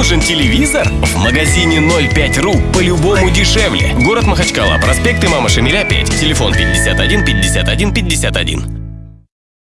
Нужен телевизор? В магазине 05.ру по-любому дешевле. Город Махачкала, проспект Имама Шамиля 5, телефон 51 51 51.